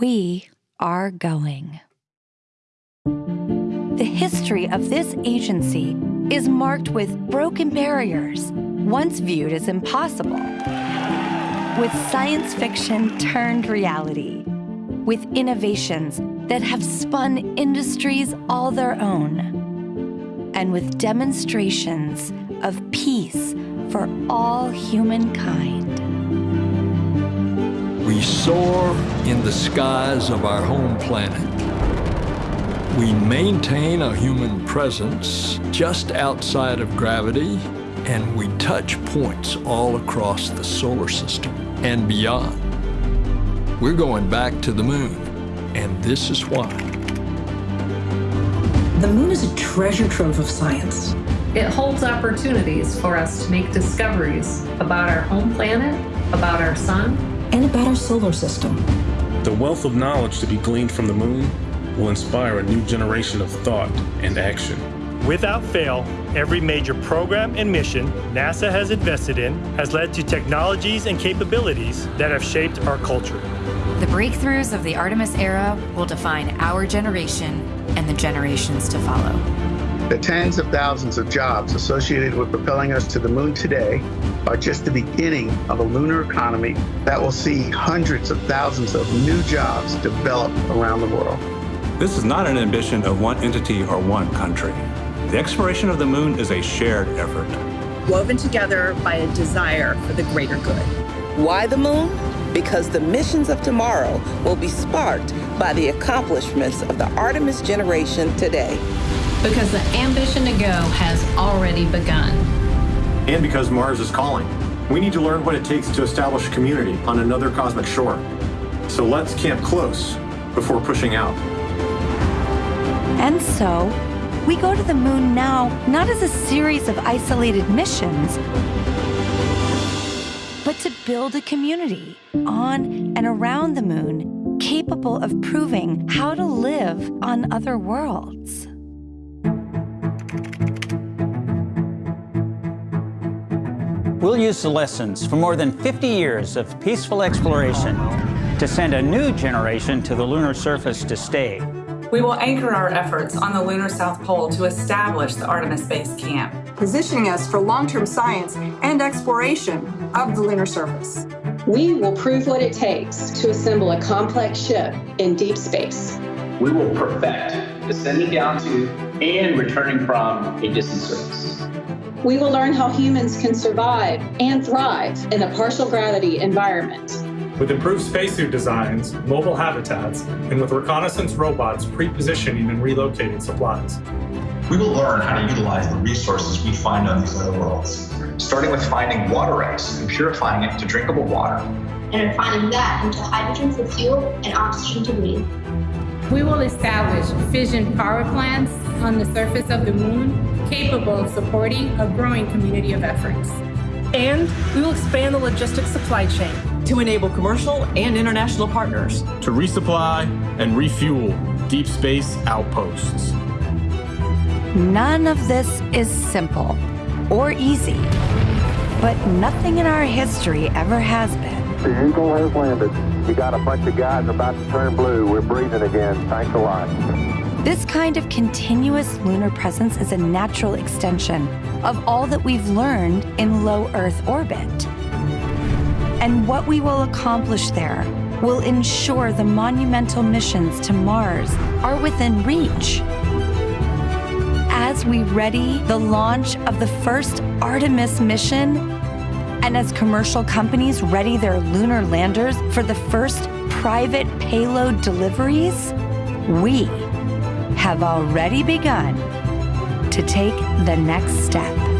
We are going. The history of this agency is marked with broken barriers, once viewed as impossible, with science fiction turned reality, with innovations that have spun industries all their own, and with demonstrations of peace for all humankind. We soar in the skies of our home planet. We maintain a human presence just outside of gravity, and we touch points all across the solar system and beyond. We're going back to the moon, and this is why. The moon is a treasure trove of science. It holds opportunities for us to make discoveries about our home planet, about our sun, and about our solar system. The wealth of knowledge to be gleaned from the moon will inspire a new generation of thought and action. Without fail, every major program and mission NASA has invested in has led to technologies and capabilities that have shaped our culture. The breakthroughs of the Artemis era will define our generation and the generations to follow. The tens of thousands of jobs associated with propelling us to the moon today are just the beginning of a lunar economy that will see hundreds of thousands of new jobs develop around the world. This is not an ambition of one entity or one country. The exploration of the moon is a shared effort. Woven together by a desire for the greater good. Why the moon? Because the missions of tomorrow will be sparked by the accomplishments of the Artemis generation today because the ambition to go has already begun. And because Mars is calling. We need to learn what it takes to establish a community on another cosmic shore. So let's camp close before pushing out. And so, we go to the moon now not as a series of isolated missions, but to build a community on and around the moon capable of proving how to live on other worlds. We'll use the lessons from more than 50 years of peaceful exploration to send a new generation to the lunar surface to stay. We will anchor our efforts on the lunar South Pole to establish the Artemis Base Camp, positioning us for long-term science and exploration of the lunar surface. We will prove what it takes to assemble a complex ship in deep space. We will perfect descending down to and returning from a distant surface we will learn how humans can survive and thrive in a partial gravity environment. With improved spacesuit designs, mobile habitats, and with reconnaissance robots pre-positioning and relocating supplies. We will learn how to utilize the resources we find on these other worlds, starting with finding water ice and purifying it to drinkable water. And refining that into hydrogen for fuel and oxygen to breathe. We will establish fission power plants on the surface of the moon capable of supporting a growing community of efforts. And we will expand the logistics supply chain to enable commercial and international partners to resupply and refuel deep space outposts. None of this is simple or easy, but nothing in our history ever has been. The Eagle has landed. You got a bunch of guys about to turn blue. We're breathing again. Thanks a lot. This kind of continuous lunar presence is a natural extension of all that we've learned in low Earth orbit. And what we will accomplish there will ensure the monumental missions to Mars are within reach. As we ready the launch of the first Artemis mission, and as commercial companies ready their lunar landers for the first private payload deliveries, we have already begun to take the next step.